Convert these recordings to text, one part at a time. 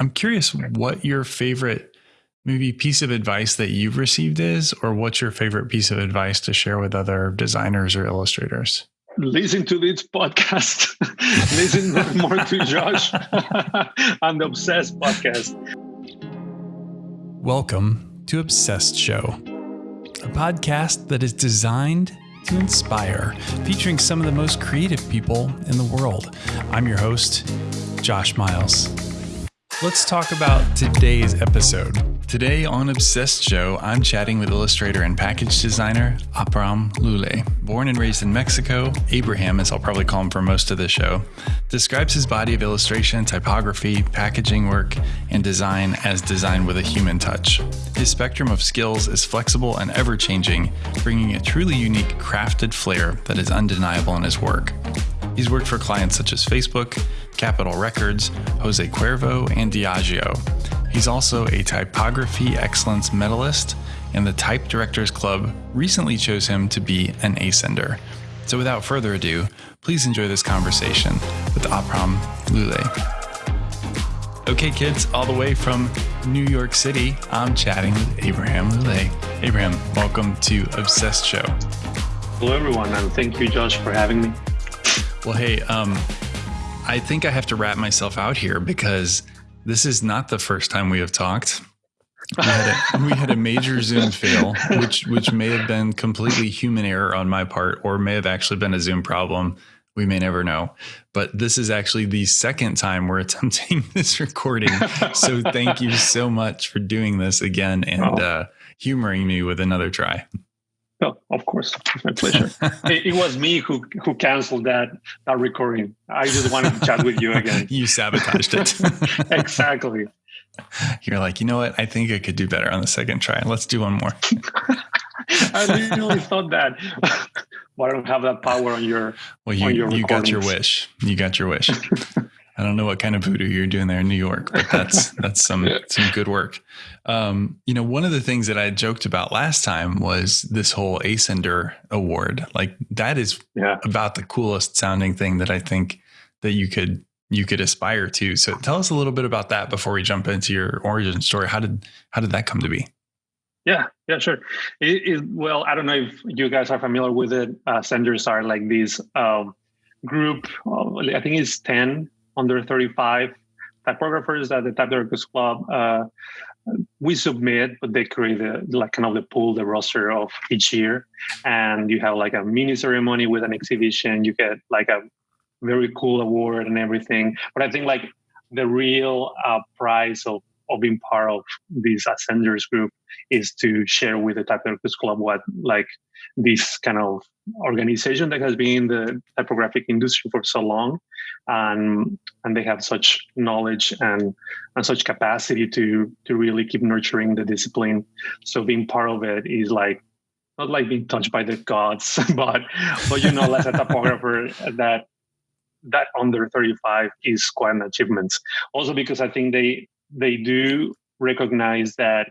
I'm curious what your favorite maybe piece of advice that you've received is, or what's your favorite piece of advice to share with other designers or illustrators? Listen to this podcast. Listen more to Josh on the Obsessed podcast. Welcome to Obsessed Show, a podcast that is designed to inspire, featuring some of the most creative people in the world. I'm your host, Josh Miles. Let's talk about today's episode. Today on Obsessed Show, I'm chatting with illustrator and package designer Abram Lule. Born and raised in Mexico, Abraham, as I'll probably call him for most of the show, describes his body of illustration, typography, packaging work, and design as design with a human touch. His spectrum of skills is flexible and ever changing, bringing a truly unique crafted flair that is undeniable in his work. He's worked for clients such as Facebook, Capitol Records, Jose Cuervo, and Diageo. He's also a Typography Excellence Medalist, and the Type Directors Club recently chose him to be an Ascender. So without further ado, please enjoy this conversation with Abram Lule. Okay, kids, all the way from New York City, I'm chatting with Abraham Lule. Abraham, welcome to Obsessed Show. Hello, everyone, and thank you, Josh, for having me. Well, hey, um, I think I have to wrap myself out here because this is not the first time we have talked. We had, a, we had a major Zoom fail, which which may have been completely human error on my part, or may have actually been a Zoom problem. We may never know. But this is actually the second time we're attempting this recording. So thank you so much for doing this again and oh. uh, humoring me with another try. Oh, of course, it's my pleasure. it, it, was me who who canceled that that recording. I just wanted to chat with you again. you sabotaged it. exactly. You're like, you know what? I think I could do better on the second try. Let's do one more. I literally thought that, but I don't have that power on your. Well, you your you got your wish. You got your wish. I don't know what kind of voodoo you're doing there in New York, but that's that's some some good work. Um, you know, one of the things that I joked about last time was this whole Ascender award. Like that is yeah. about the coolest sounding thing that I think that you could you could aspire to. So tell us a little bit about that before we jump into your origin story. How did how did that come to be? Yeah, yeah, sure. It, it, well, I don't know if you guys are familiar with it. Uh, senders are like this um, group. I think it's ten under 35 typographers at the Directors Club uh, we submit, but they create the, like kind of the pool, the roster of each year, and you have like a mini ceremony with an exhibition. You get like a very cool award and everything. But I think like the real uh, prize of of being part of this ascenders group is to share with the typographics club what like this kind of organization that has been in the typographic industry for so long and and they have such knowledge and and such capacity to to really keep nurturing the discipline. So being part of it is like not like being touched by the gods but but you know as a typographer that that under 35 is quite an achievement. Also because i think they they do recognize that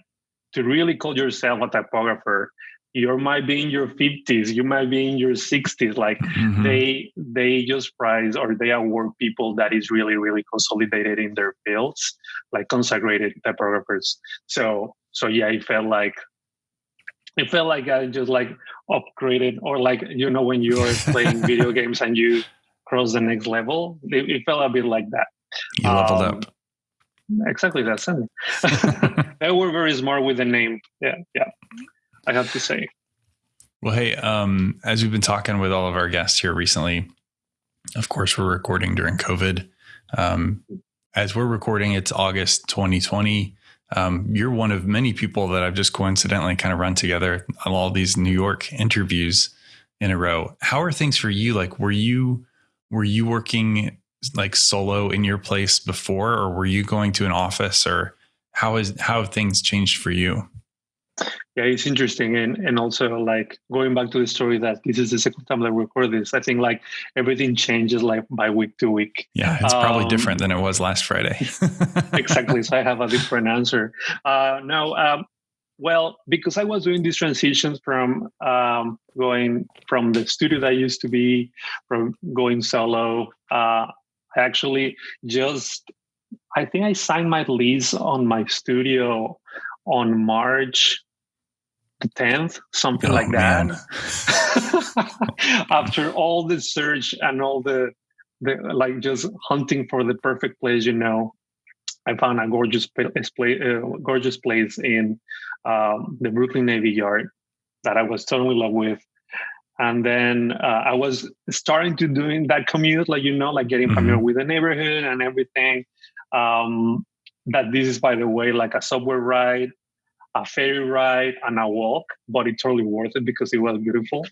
to really call yourself a typographer you might be in your 50s you might be in your 60s like mm-hmm. they they just prize or they award people that is really really consolidated in their fields like consecrated typographers. So so yeah it felt like it felt like i just like upgraded or like you know when you're playing video games and you cross the next level it, it felt a bit like that. You leveled um, up exactly that sentence. they were very smart with the name. Yeah, yeah. I have to say. Well, hey, um, as we've been talking with all of our guests here recently, of course, we're recording during COVID. Um, as we're recording, it's August 2020. Um, you're one of many people that I've just coincidentally kind of run together on all these New York interviews in a row. How are things for you? Like, were you were you working like solo in your place before, or were you going to an office, or how is how have things changed for you? Yeah, it's interesting, and and also like going back to the story that this is the second time that we record this. I think like everything changes like by week to week. Yeah, it's probably um, different than it was last Friday. exactly. So I have a different answer. Uh, no, um, well, because I was doing these transitions from um, going from the studio that I used to be, from going solo, uh, actually just I think I signed my lease on my studio on March the 10th, something oh, like that. After all the search and all the, the like just hunting for the perfect place, you know, I found a gorgeous place, uh, gorgeous place in um, the Brooklyn Navy Yard that I was totally in love with. And then uh, I was starting to doing that commute, like you know, like getting mm-hmm. familiar with the neighborhood and everything. Um, that this is, by the way, like a subway ride, a ferry ride, and a walk, but it's totally worth it because it was beautiful.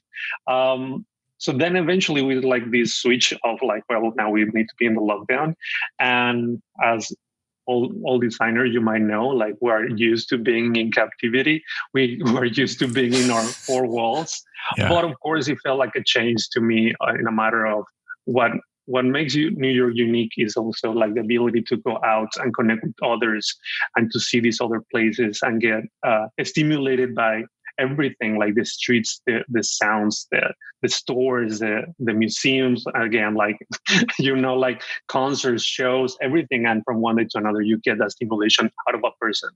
Um, so then eventually we did like this switch of like, well, now we need to be in the lockdown. And as all, all designers you might know, like we're used to being in captivity. We were used to being in our four walls. Yeah. But of course, it felt like a change to me uh, in a matter of what what makes you New York unique is also like the ability to go out and connect with others and to see these other places and get uh, stimulated by everything like the streets the the sounds the the stores the the museums again like you know like concerts shows everything and from one day to another you get that stimulation out of a person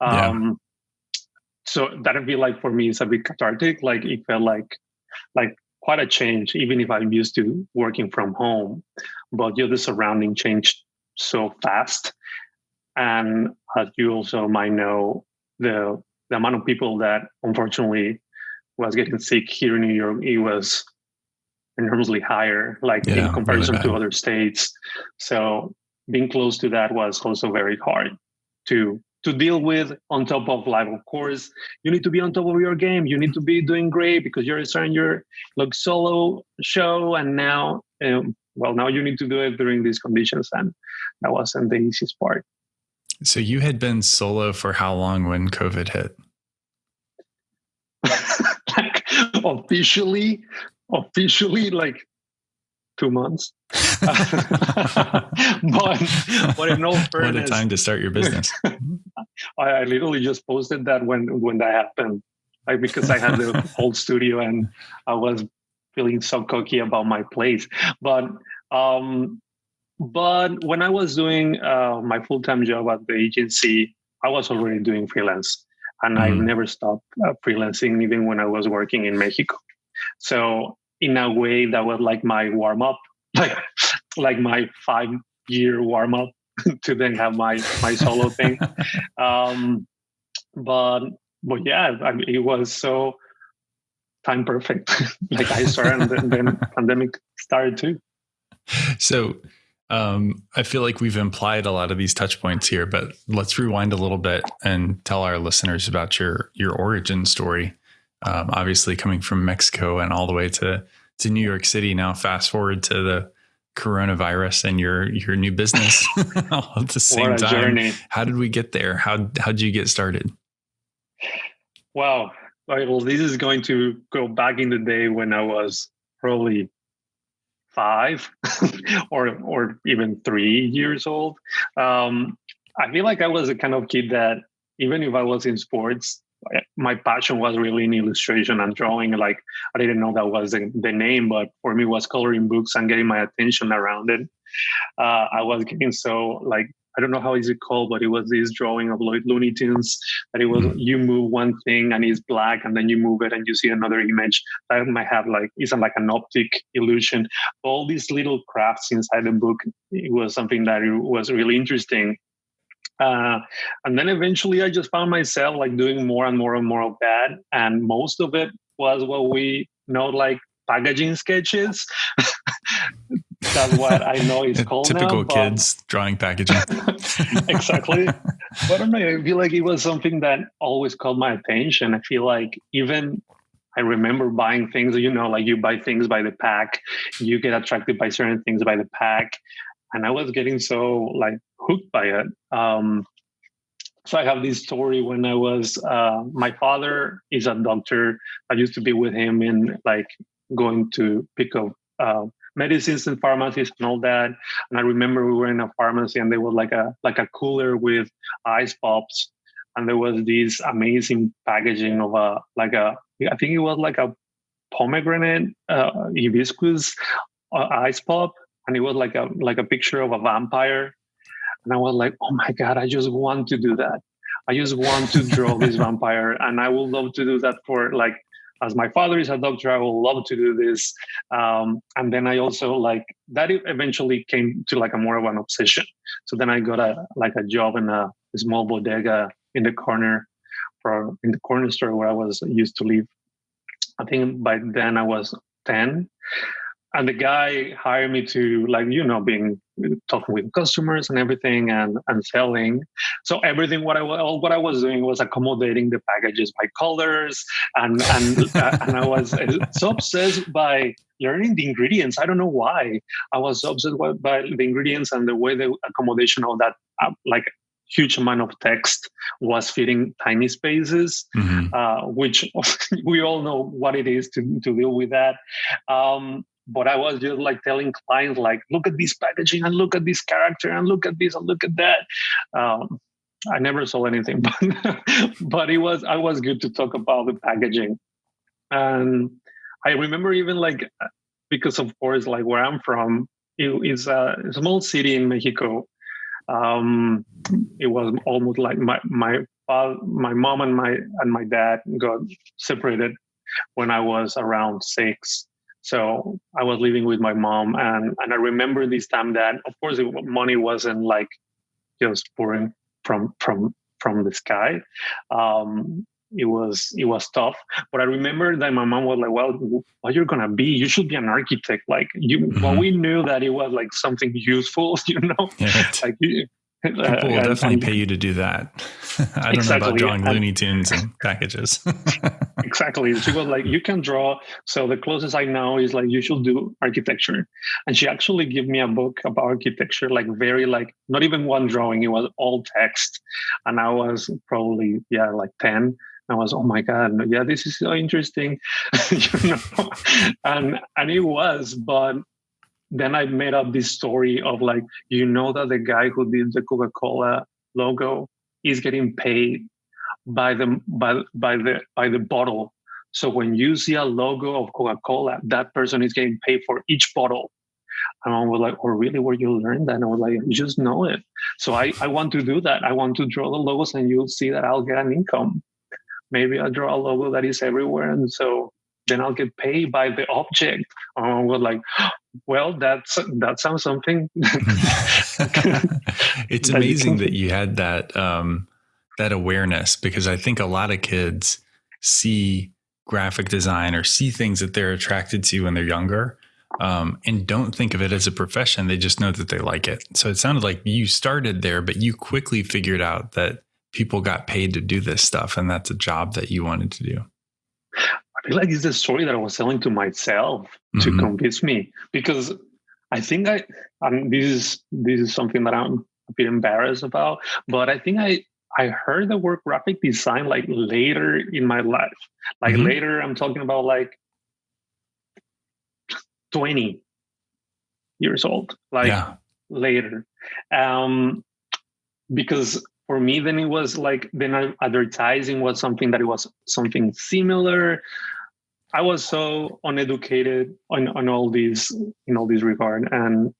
um yeah. so that'd be like for me it's a bit cathartic like it felt like like quite a change even if i'm used to working from home but you know the surrounding changed so fast and as you also might know the the amount of people that unfortunately was getting sick here in New York, it was enormously higher, like yeah, in comparison really to other states. So being close to that was also very hard to to deal with on top of life. Of course, you need to be on top of your game. You need to be doing great because you're starting your like solo show, and now, um, well, now you need to do it during these conditions, and that wasn't the easiest part. So you had been solo for how long when COVID hit? like officially, officially, like two months. but but in all fairness, what a time to start your business. I, I, literally just posted that when when that happened, like because I had the whole studio and I was feeling so cocky about my place. But um, but when I was doing uh, my full time job at the agency, I was already doing freelance, and mm. I never stopped uh, freelancing, even when I was working in Mexico. So in a way, that was like my warm up, like like my five year warm up to then have my my solo thing. Um, but but yeah, I mean, it was so time perfect. like I started, and then, then pandemic started too. So um, I feel like we've implied a lot of these touch points here, but let's rewind a little bit and tell our listeners about your your origin story. Um, obviously, coming from Mexico and all the way to to New York City. Now, fast forward to the coronavirus and your your new business all at the same time. Journey. How did we get there? How how did you get started? Wow. Well, this is going to go back in the day when I was probably five or or even three years old. Um, I feel like I was a kind of kid that even if I was in sports, my passion was really in illustration and drawing. Like I didn't know that was the, the name, but for me, was coloring books and getting my attention around it. Uh, I was getting so like I don't know how is it called, but it was this drawing of Lloyd Looney Tunes that it was mm-hmm. you move one thing and it's black, and then you move it and you see another image that might have like isn't like an optic illusion. All these little crafts inside the book, it was something that was really interesting. Uh, and then eventually I just found myself like doing more and more and more of that. And most of it was what we know like packaging sketches. That's what I know called. Typical now, kids drawing packaging. exactly. But I don't know. I feel like it was something that always caught my attention. I feel like even I remember buying things, you know, like you buy things by the pack, you get attracted by certain things by the pack. And I was getting so like hooked by it. Um, so I have this story when I was, uh, my father is a doctor. I used to be with him in like going to pick up uh, medicines and pharmacies and all that. And I remember we were in a pharmacy and there was like a like a cooler with ice pops, and there was this amazing packaging of a like a I think it was like a pomegranate uh, hibiscus uh, ice pop, and it was like a like a picture of a vampire. and I was like, oh my god, I just want to do that. I just want to draw this vampire, and I would love to do that for like as my father is a doctor, I would love to do this. Um, and then I also like that eventually came to like a more of an obsession. So then I got a like a job in a, a small bodega in the corner for in the corner store where I was used to live. I think by then I was 10 and the guy hired me to like you know being talking with customers and everything and and selling so everything what i all what i was doing was accommodating the packages by colors and and and i was so obsessed by learning the ingredients i don't know why i was so obsessed by the ingredients and the way the accommodation of that uh, like huge amount of text was fitting tiny spaces, mm-hmm. uh, which we all know what it is to, to deal with that. Um, but I was just like telling clients, like, look at this packaging and look at this character and look at this and look at that. Um, I never saw anything, but but it was I was good to talk about the packaging, and I remember even like because of course like where I'm from it is a small city in Mexico. Um, it was almost like my my my mom and my and my dad got separated when I was around six so I was living with my mom, and and I remember this time that, of course, it, money wasn't like just pouring from from from the sky. Um, it was it was tough, but I remember that my mom was like, "Well, what you're gonna be? You should be an architect." Like you, mm-hmm. well, we knew that it was like something useful, you know, yeah, like People will definitely pay you to do that. I don't exactly. know about drawing Looney Tunes and packages. exactly. She was like, you can draw. So the closest I know is like, you should do architecture. And she actually gave me a book about architecture, like very like, not even one drawing. It was all text. And I was probably, yeah, like 10. I was, oh my God, yeah, this is so interesting. you know? and and it was, but then I made up this story of like, you know, that the guy who did the Coca Cola logo is getting paid by the by by the by the bottle. So when you see a logo of Coca Cola, that person is getting paid for each bottle. And I was like, oh, really? Where you learn that? And I was like, you just know it. So I, I want to do that. I want to draw the logos and you'll see that I'll get an income. Maybe I'll draw a logo that is everywhere. And so then I'll get paid by the object. I was like, well, that's that sounds something. it's amazing that you had that um, that awareness because I think a lot of kids see graphic design or see things that they're attracted to when they're younger um, and don't think of it as a profession. They just know that they like it. So it sounded like you started there, but you quickly figured out that people got paid to do this stuff and that's a job that you wanted to do like it's the story that I was telling to myself mm-hmm. to convince me because I think I, and this is this is something that I'm a bit embarrassed about, but I think I I heard the word graphic design like later in my life. Like mm-hmm. later, I'm talking about like 20 years old, like yeah. later. Um, because for me, then it was like, then advertising was something that it was something similar. I was so uneducated on, on all these in all this regard, and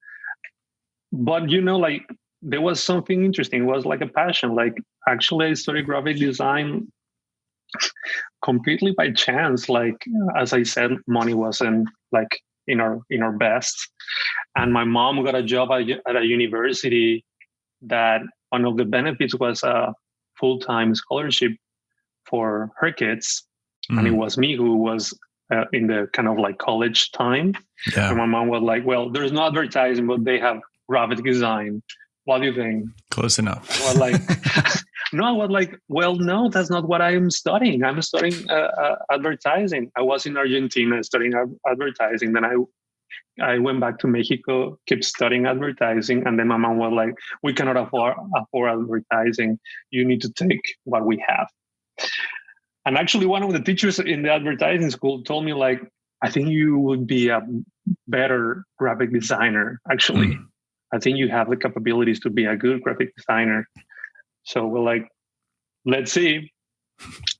but you know, like there was something interesting. It was like a passion. Like actually, I studied graphic design completely by chance. Like as I said, money wasn't like in our in our best, and my mom got a job at, at a university that one of the benefits was a full time scholarship for her kids. Mm-hmm. And it mm. was me who was uh, in the kind of like college time. Yeah. And my mom was like, well, there's no advertising, but they have graphic design. What do you think? Close enough. Well, like, no, I was like, well, no, that's not what I'm studying. I'm studying uh, uh, advertising. I was in Argentina studying advertising. Then I I went back to Mexico, kept studying advertising, and then my mom was like, "We cannot afford afford advertising. You need to take what we have." And actually, one of the teachers in the advertising school told me, like, I think you would be a better graphic designer. Actually, mm. I think you have the capabilities to be a good graphic designer. So we're like, let's see.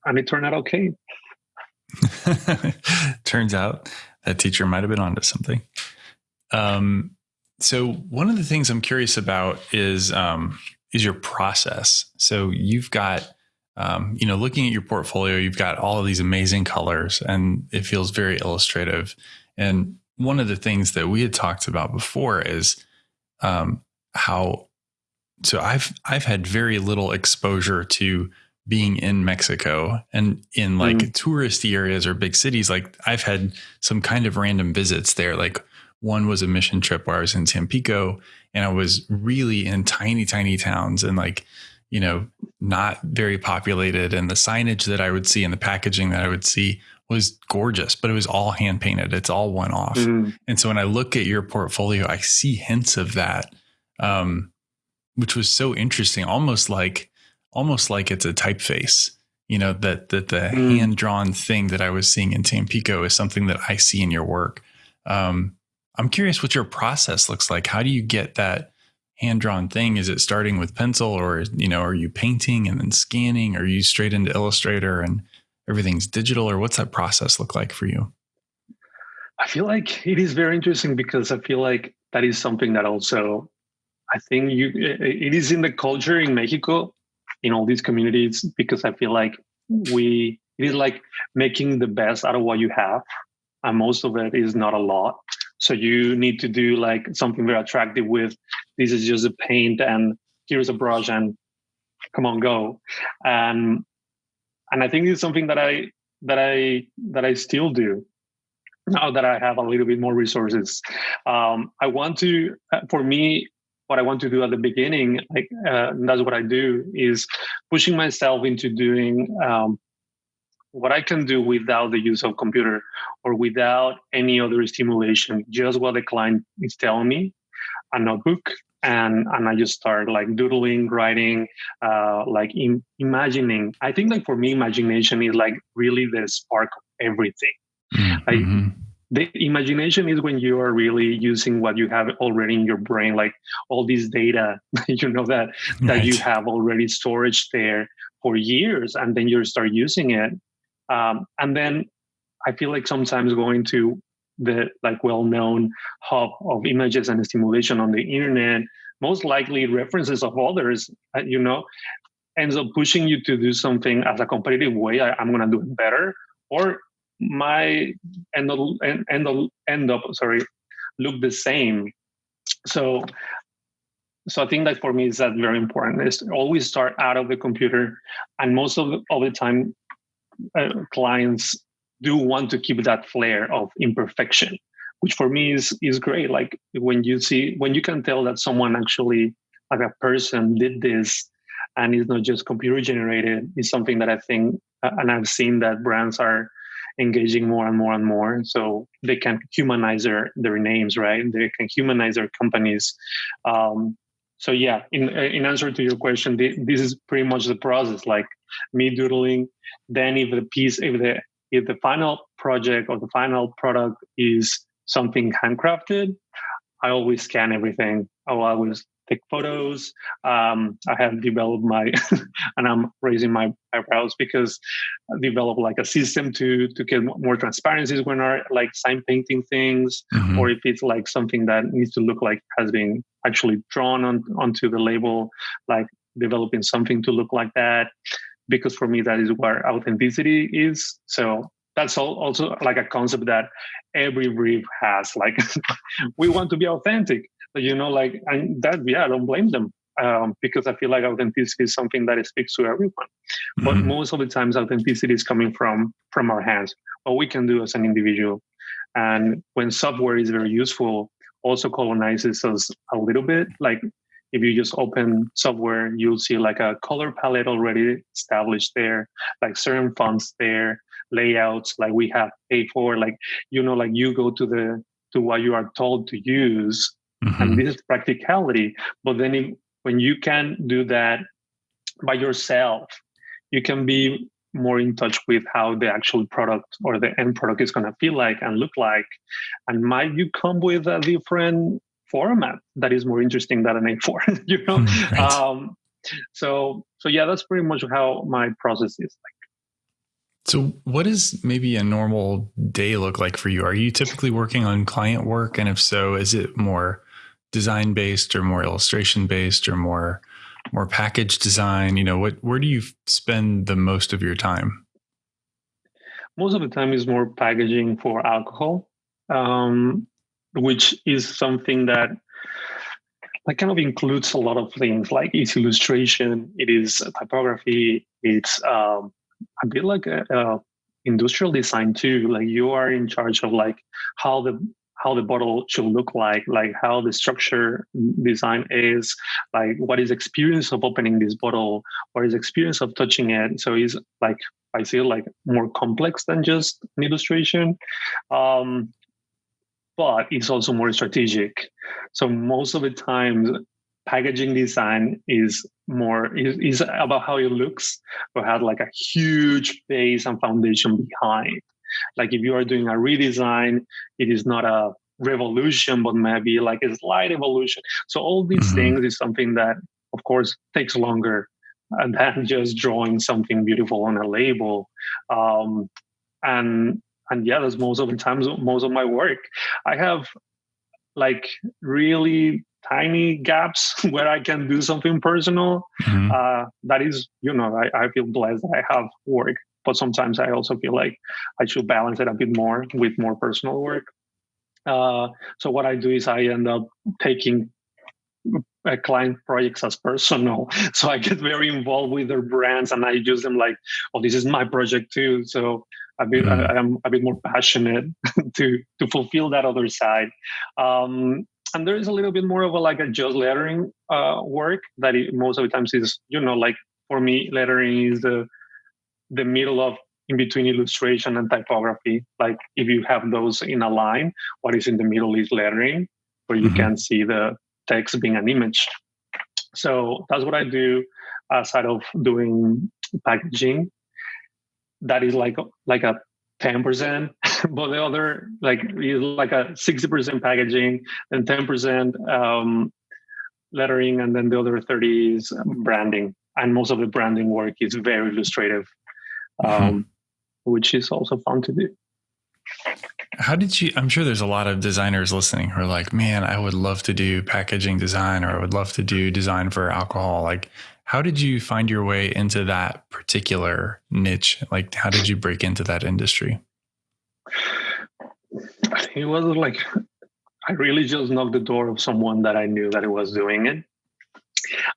And it turned out okay. Turns out that teacher might have been onto something. Um, so one of the things I'm curious about is um, is your process. So you've got um, you know looking at your portfolio, you've got all of these amazing colors, and it feels very illustrative. And one of the things that we had talked about before is um, how so I've I've had very little exposure to being in Mexico and in like mm. touristy areas or big cities. Like I've had some kind of random visits there. Like one was a mission trip where I was in Tampico and I was really in tiny, tiny towns and like, you know, not very populated. And the signage that I would see and the packaging that I would see was gorgeous, but it was all hand painted. It's all one off. Mm. And so when I look at your portfolio, I see hints of that. Um, which was so interesting, almost like almost like it's a typeface. You know that that the mm. hand drawn thing that I was seeing in Tampico is something that I see in your work. Um, I'm curious what your process looks like. How do you get that hand drawn thing? Is it starting with pencil, or you know, are you painting and then scanning? Are you straight into Illustrator and everything's digital, or what's that process look like for you? I feel like it is very interesting because I feel like that is something that also I think you it is in the culture in Mexico in all these communities because I feel like we it is like making the best out of what you have and most of it is not a lot so you need to do like something very attractive with this is just a paint and here's a brush and come on go. And and i think it's something that i that i that i still do now that i have a little bit more resources. Um, i want to for me what I want to do at the beginning, like uh, that's what I do, is pushing myself into doing um, what I can do without the use of computer or without any other stimulation, just what the client is telling me, a notebook, and and I just start like doodling, writing, uh, like in, imagining. I think like for me, imagination is like really the spark of everything. Mm-hmm. Like the imagination is when you are really using what you have already in your brain like all this data you know that that right. you have already storage there for years and then you start using it um, and then i feel like sometimes going to the like well-known hub of images and stimulation on the internet most likely references of others uh, you know ends up pushing you to do something as a competitive way I, i'm going to do it better or my end up, end up, end up sorry look the same. So so i think that for me is that very important. Is always start out of the computer and most of the, of the time uh, clients do want to keep that flair of imperfection which for me is is great. Like when you see when you can tell that someone actually like a person did this and it's not just computer generated is something that i think uh, and i've seen that brands are engaging more and more and more. So they can humanize their their names right? They can humanize their companies um, so yeah in in answer to your question this is pretty much the process like me doodling. Then if the piece if the if the final project or the final product is something handcrafted i always scan everything. Oh, I always take photos. Um, I have developed my, and I'm raising my eyebrows because I developed like a system to to get more transparencies when are like sign painting things, mm-hmm. or if it's like something that needs to look like has been actually drawn on onto the label, like developing something to look like that. Because for me, that is where authenticity is. So that's also like a concept that every brief has. Like, we want to be authentic you know like and that yeah i don't blame them um, because i feel like authenticity is something that speaks to everyone. Mm-hmm. but most of the times authenticity is coming from from our hands. What we can do as an individual and when software is very useful also colonizes us a little bit. Like if you just open software you'll see like a color palette already established there like certain fonts there layouts like we have paid for like you know like you go to the to what you are told to use Mm-hmm. And this is practicality. But then if, when you can do that by yourself, you can be more in touch with how the actual product or the end product is going to feel like and look like. And might you come with a different format that is more interesting than an A4, you know? Mm, right. Um, so, so yeah, that's pretty much how my process is like. So, what does maybe a normal day look like for you? Are you typically working on client work? And if so, is it more design based or more illustration based or more more package design? You know, what where do you spend the most of your time? Most of the time is more packaging for alcohol, um, which is something that that kind of includes a lot of things like it's illustration, it is typography, it's um, a bit like a, a industrial design too. Like you are in charge of like how the how the bottle should look like, like how the structure design is, like what is experience of opening this bottle, what is experience of touching it. So it's like I feel like more complex than just an illustration. Um, but it's also more strategic. So most of the times packaging design is more is, is about how it looks but has like a huge base and foundation behind like if you are doing a redesign it is not a revolution but maybe like a slight evolution so all these mm-hmm. things is something that of course takes longer than just drawing something beautiful on a label um, and and yeah that's most of the times most of my work i have like really tiny gaps where I can do something personal. Mm-hmm. Uh, that is, you know, I, I feel blessed that I have work, but sometimes I also feel like I should balance it a bit more with more personal work. Uh, so what I do is I end up taking uh, client projects as personal. So I get very involved with their brands and I use them like, oh, this is my project too. So a bit, mm-hmm. I, am a bit more passionate to to fulfill that other side. Um, and there is a little bit more of a like a just lettering uh, work that it, most of the times is you know like for me lettering is the the middle of in between illustration and typography like if you have those in a line what is in the middle is lettering where you mm-hmm. can see the text being an image so that's what i do aside of doing packaging that is like like a 10% but the other like is like a 60% packaging and 10% um, lettering and then the other 30 is branding and most of the branding work is very illustrative. Um, mm-hmm. which is also fun to do how did you i'm sure there's a lot of designers listening who are like man i would love to do packaging design or i would love to do design for alcohol like how did you find your way into that particular niche? Like, how did you break into that industry? It was like I really just knocked the door of someone that I knew that it was doing it.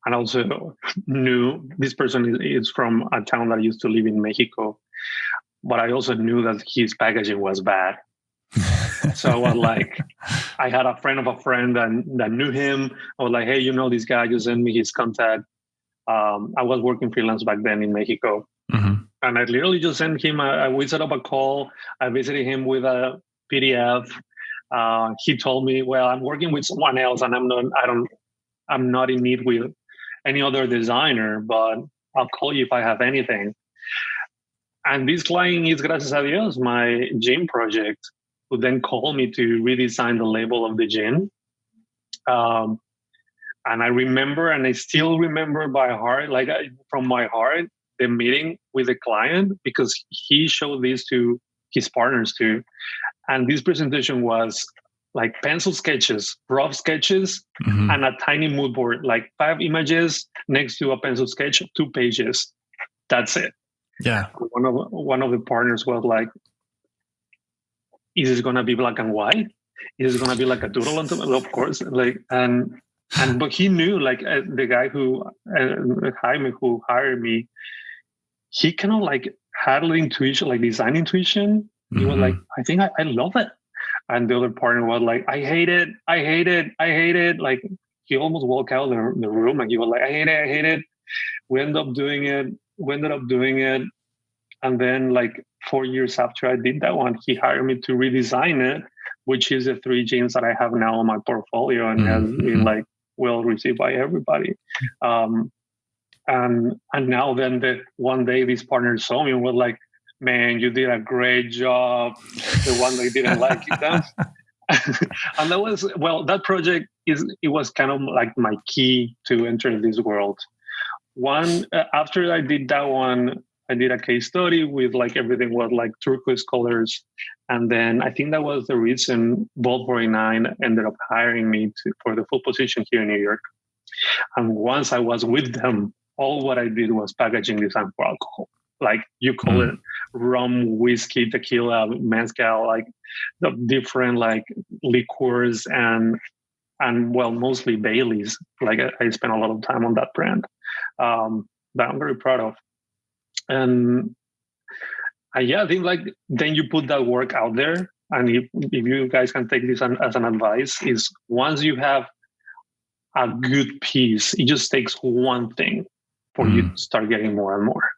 And also knew this person is from a town that I used to live in Mexico. But I also knew that his packaging was bad. so I was like, I had a friend of a friend that, that knew him. I was like, hey, you know this guy, you send me his contact um, I was working freelance back then in Mexico. Mm-hmm. And I literally just sent him, a, we set up a call. I visited him with a PDF. Uh, he told me, well, I'm working with someone else and I'm not, I don't, I'm not in need with any other designer, but I'll call you if I have anything. And this client is, gracias a Dios, my gin project, who then called me to redesign the label of the gin. Um, and I remember, and I still remember by heart, like I, from my heart, the meeting with the client because he showed this to his partners too. And this presentation was like pencil sketches, rough sketches, mm-hmm. and a tiny mood board, like five images next to a pencil sketch, two pages. That's it. Yeah. One of one of the partners was like, "Is this gonna be black and white? Is it gonna be like a doodle?" On top? Of course. Like, and and but he knew like uh, the guy who uh, Jaime who hired me, he kind of like had an intuition, like design intuition. He mm-hmm. was like, I think I, I love it. And the other partner was like, I hate it, I hate it, I hate it. Like he almost walked out of the, the room and he was like, I hate it, I hate it. We ended up doing it. We ended up doing it. And then like four years after I did that one, he hired me to redesign it, which is the three gins that I have now on my portfolio and mm-hmm. has been like well received by everybody. Um, and and now then that one day these partners saw me and were like, "Man, you did a great job." The one they didn't like it, and that was well. That project is it was kind of like my key to enter this world. One uh, after I did that one, I did a case study with like everything was like turquoise colors, And then I think that was the reason Vault 49 ended up hiring me to, for the full position here in New York. And once I was with them, all what I did was packaging design for alcohol. Like you call mm. it rum, whiskey, tequila, mezcal, like the different like liqueurs and and well, mostly Bailey's. Like I, I spent a lot of time on that brand um, that I'm very proud of. And uh, yeah, I think like then you put that work out there, and if, if you guys can take this an, as an advice, is once you have a good piece, it just takes one thing for mm. you to start getting more and more,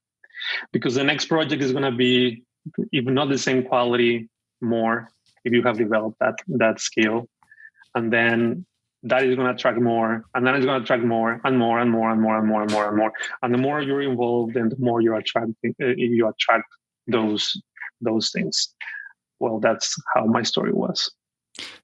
because the next project is going to be, if not the same quality, more if you have developed that that skill, and then that is going to attract more and then it's going to attract more and more and more and more and more and more and more. And the more you're involved and the more you attract uh, you attract those those things. Well that's how my story was.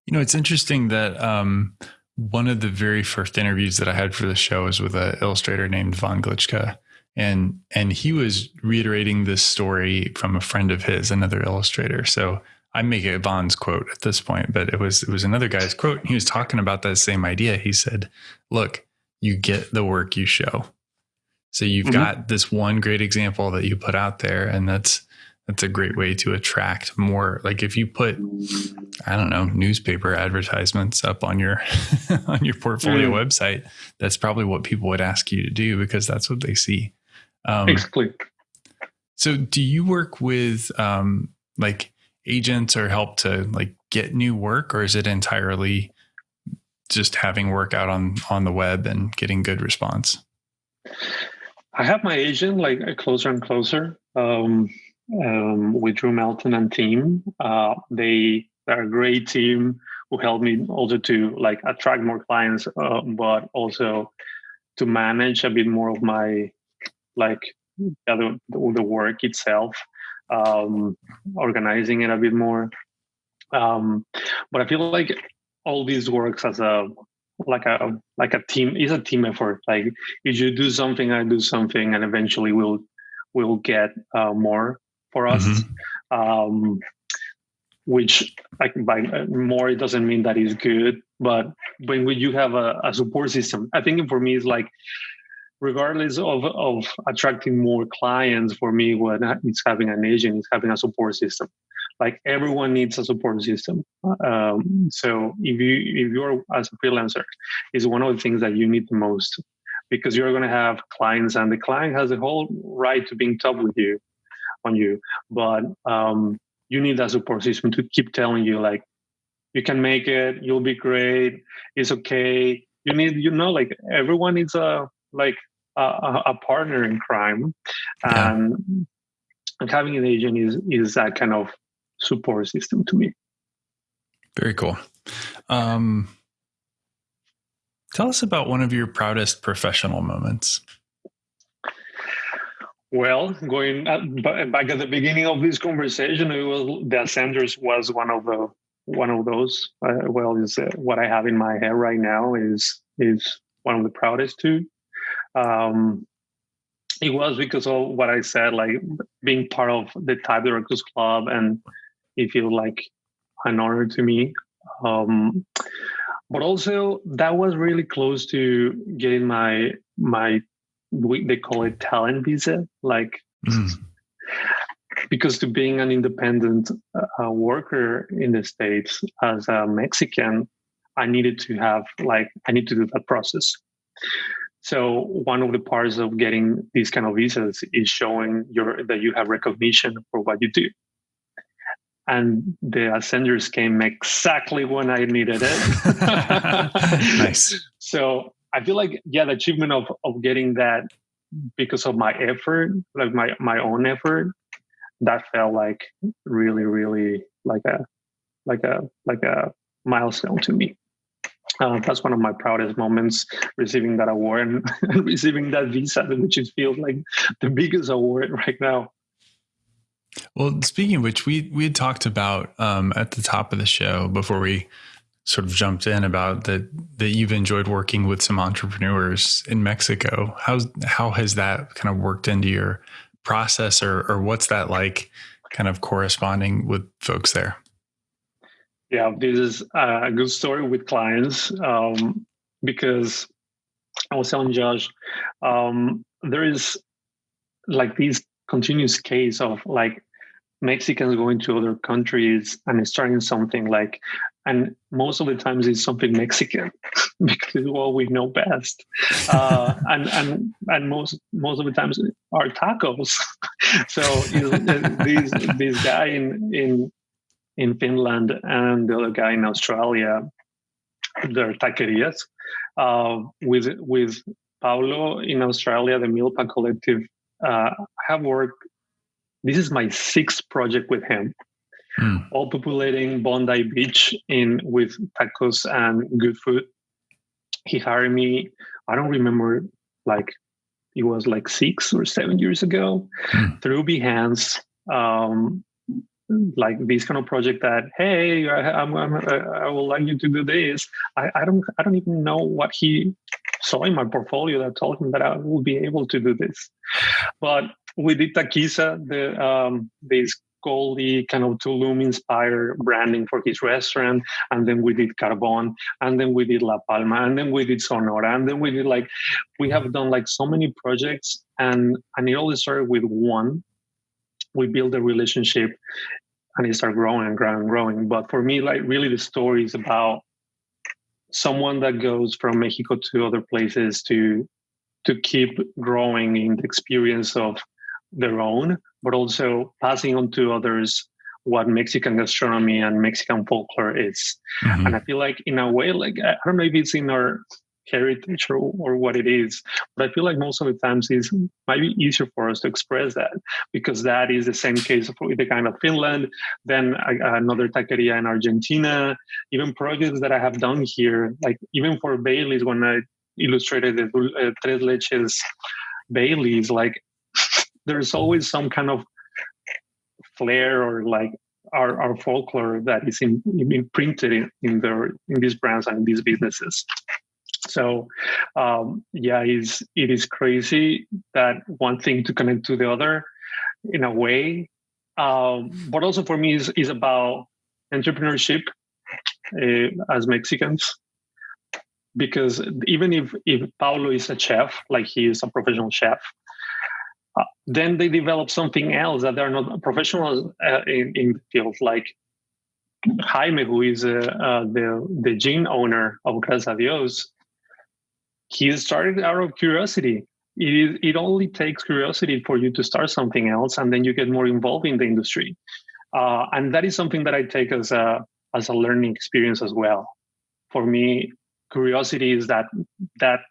You know it's interesting that um, one of the very first interviews that i had for the show was with an illustrator named Von Glitschka and and he was reiterating this story from a friend of his another illustrator so I make it Von's quote at this point, but it was it was another guy's quote. He was talking about that same idea. He said, "Look, you get the work you show. So you've mm-hmm. got this one great example that you put out there, and that's that's a great way to attract more. Like if you put, I don't know, newspaper advertisements up on your on your portfolio mm. website, that's probably what people would ask you to do because that's what they see. Um. So, do you work with um, like agents or help to like get new work or is it entirely just having work out on on the web and getting good response i have my agent like closer and closer um, um, with drew melton and team uh, they are a great team who helped me also to like attract more clients uh, but also to manage a bit more of my like the, the work itself um, organizing it a bit more. Um, but I feel like all these works as a like a like a team is a team effort. Like if you do something, I do something, and eventually we'll we'll get uh, more for us. Mm-hmm. Um, which like by more it doesn't mean that is good, but when you have a, a support system, I think for me it's like regardless of, of attracting more clients for me what it's having an agent is having a support system. Like everyone needs a support system. Um, so if you if you're as a freelancer is one of the things that you need the most because you're going to have clients and the client has a whole right to being tough with you on you. But um, you need that support system to keep telling you like you can make it you'll be great it's okay. You need you know like everyone needs a like a, a partner in crime, yeah. and, and having an agent is is that kind of support system to me. Very cool. Um, tell us about one of your proudest professional moments. Well, going back at the beginning of this conversation, it was the Ascenders was one of the one of those. Uh, well, is uh, what I have in my head right now is is one of the proudest too um, it was because of what I said, like being part of the Type Directors Club, and it feels like an honor to me. Um, but also, that was really close to getting my my they call it talent visa, like. Mm. Because to being an independent uh, worker in the states as a Mexican, I needed to have like I need to do that process. So one of the parts of getting these kind of visas is showing your that you have recognition for what you do. And the ascenders came exactly when I needed it. nice. So I feel like yeah, the achievement of of getting that because of my effort, like my my own effort, that felt like really, really like a like a like a milestone to me. Uh, that's one of my proudest moments receiving that award and, and receiving that visa, which feels like the biggest award right now. Well, speaking of which, we we had talked about um, at the top of the show before we sort of jumped in about that that you've enjoyed working with some entrepreneurs in Mexico. How how has that kind of worked into your process, or or what's that like kind of corresponding with folks there? Yeah, this is a good story with clients um, because I was telling Josh, um, there is like this continuous case of like Mexicans going to other countries and starting something like, and most of the times it's something Mexican because it's what we know best, uh, and and and most most of the times are tacos. so you know, this this guy in in in Finland and the other guy in Australia, they're taquerias. Uh, with with Paulo in Australia, the Milpa Collective, uh, have worked this is my sixth project with him, mm. all populating Bondi Beach in with tacos and good food. He hired me. I don't remember like it was like six or seven years ago mm. through Behance. Um, like this kind of project that hey I, I'm, I'm, I would like you to do this I, I don't I don't even know what he saw in my portfolio that told him that I would be able to do this but we did Taquiza, the um, this Goldie kind of Tulum inspired branding for his restaurant. And then we did Carbon, and then we did La Palma, and then we did Sonora, and then we did like we have done like so many projects, and and it all started with one. We built a relationship, and it started growing and growing and growing. But for me, like really, the story is about someone that goes from Mexico to other places to to keep growing in the experience of their own, but also passing on to others what Mexican gastronomy and Mexican folklore is. Mm-hmm. And I feel like, in a way, like I don't know if it's in our heritage or, what it is, but I feel like most of the times it's might be easier for us to express that because that is the same case for the kind of Finland, then another taqueria in Argentina, even projects that I have done here, like even for Bailey's when I illustrated the uh, Tres Leches Bailey's, like there's always some kind of flair or like our, our folklore that is in, imprinted in, in their in these brands and in these businesses so um, yeah it's, it is crazy that one thing to connect to the other in a way. Um, but also for me is, is about entrepreneurship uh, as mexicans. Because even if if paulo is a chef like he is a professional chef uh, then they develop something else that they're not professionals uh, in, in the field, like Jaime, who is uh, uh, the the gin owner of Gracias a Dios. He started out of curiosity. It, is, it only takes curiosity for you to start something else, and then you get more involved in the industry. Uh, and that is something that I take as a as a learning experience as well. For me, curiosity is that that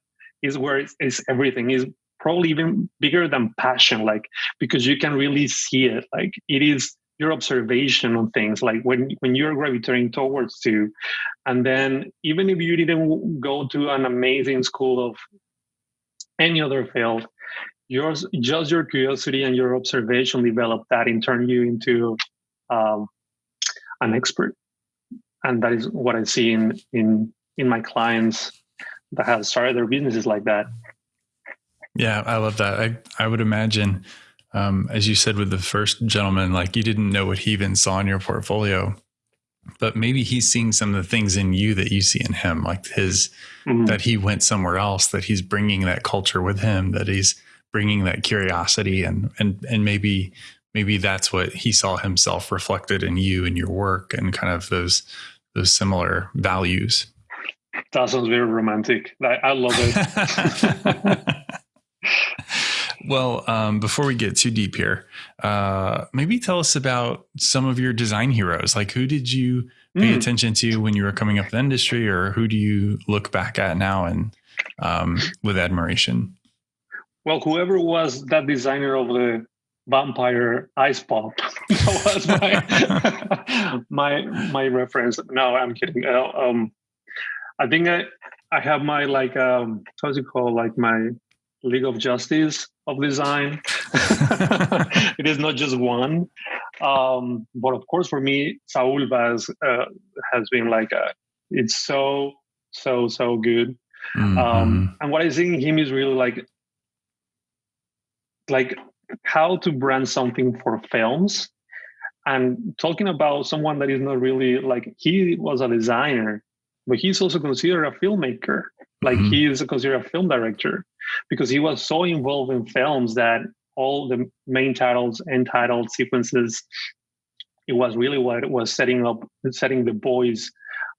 is where it's, it's everything is probably even bigger than passion like because you can really see it like it is your observation on things like when when you're gravitating towards to and then even if you didn't go to an amazing school of any other field yours just your curiosity and your observation develop that and turn you into um, an expert. And that is what i see in in in my clients that have started their businesses like that. Yeah, I love that. I, I would imagine, um, as you said with the first gentleman, like you didn't know what he even saw in your portfolio, but maybe he's seeing some of the things in you that you see in him, like his, mm-hmm. that he went somewhere else, that he's bringing that culture with him, that he's bringing that curiosity and, and, and maybe, maybe that's what he saw himself reflected in you and your work and kind of those, those similar values. That sounds very romantic. I, I love it. Well, um, before we get too deep here, uh, maybe tell us about some of your design heroes. Like, who did you pay mm. attention to when you were coming up the industry, or who do you look back at now and um, with admiration? Well, whoever was that designer of the vampire ice pop that was my my my reference. No, I'm kidding. Uh, um, I think I I have my like um how's it called like my League of Justice of design. it is not just one. Um, but of course, for me, Saul Bass uh, has been like, a, it's so, so, so good. Mm-hmm. Um, and what I see in him is really like, like how to brand something for films and talking about someone that is not really like he was a designer, but he's also considered a filmmaker. Like mm-hmm. he is considered a film director because he was so involved in films that all the main titles and title sequences, it was really what it was setting up, setting the voice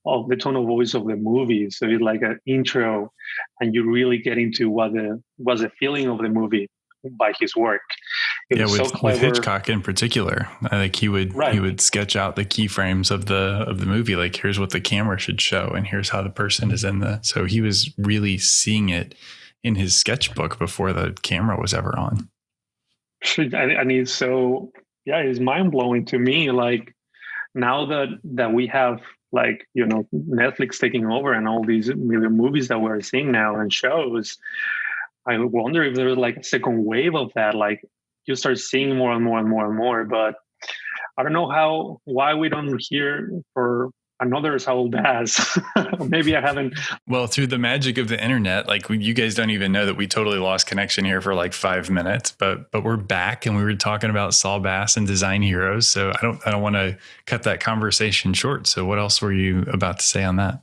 of the tone of voice of the movie. So it's like an intro, and you really get into what the was the feeling of the movie by his work. It yeah, with, so with, Hitchcock in particular, I think he would right. he would sketch out the keyframes of the of the movie. Like here's what the camera should show, and here's how the person is in the. So he was really seeing it in his sketchbook before the camera was ever on. I mean, so yeah, it's mind blowing to me. Like now that that we have like you know Netflix taking over and all these million movies that we're seeing now and shows, I wonder if there's like a second wave of that. Like you start seeing more and more and more and more. But I don't know how why we don't hear for another Saul Bass. Maybe I haven't. Well, through the magic of the internet, like you guys don't even know that we totally lost connection here for like five minutes, but but we're back and we were talking about Saul Bass and design heroes. So I don't I don't want to cut that conversation short. So what else were you about to say on that?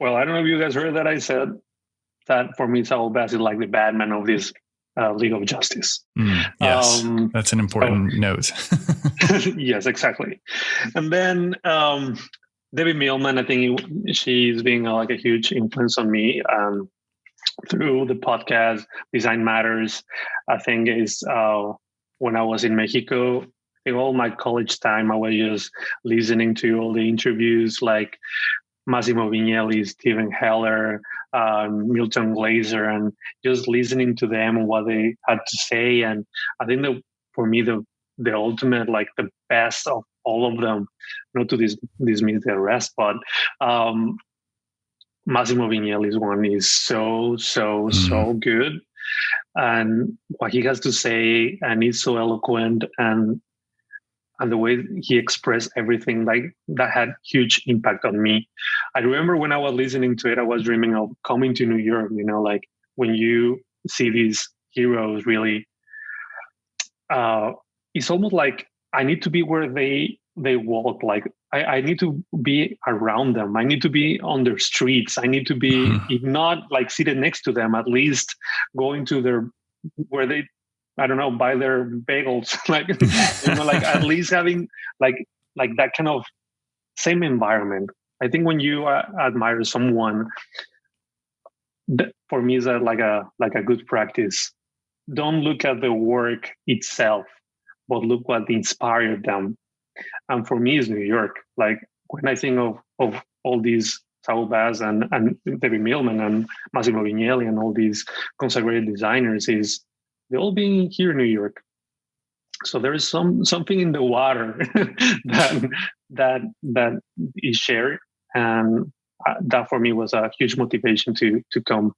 Well, I don't know if you guys heard that I said that for me, Saul Bass is like the Batman of this uh, League of Justice. Mm, yes, um, that's an important oh, note. yes, exactly. And then um, Debbie Millman, I think she's being uh, like a huge influence on me um, through the podcast Design Matters. I think is uh, when I was in Mexico. In all my college time, I was just listening to all the interviews, like Massimo Vignelli, Steven Heller, um, Milton Glaser, and just listening to them and what they had to say. And I think that for me, the the ultimate, like the best of all of them, not to dis- dismiss the rest, but um, Massimo Vignelli's one is so, so, mm-hmm. so good. And what he has to say, and he's so eloquent, and and the way he expressed everything like that had huge impact on me. I remember when i was listening to it i was dreaming of coming to new york you know like when you see these heroes really uh it's almost like i need to be where they they walk like I, I need to be around them. I need to be on their streets. I need to be mm-hmm. if not like seated next to them at least going to their where they I don't know, buy their bagels. like, you know, like at least having like like that kind of same environment. I think when you uh, admire someone, for me is that like a like a good practice. Don't look at the work itself, but look what inspired them. And for me, is New York. Like when I think of of all these Saul Bass and and Debbie Millman and Massimo Vignelli and all these consecrated designers, is they all being here in New York. So there is some something in the water that that that is shared, and uh, that for me was a huge motivation to to come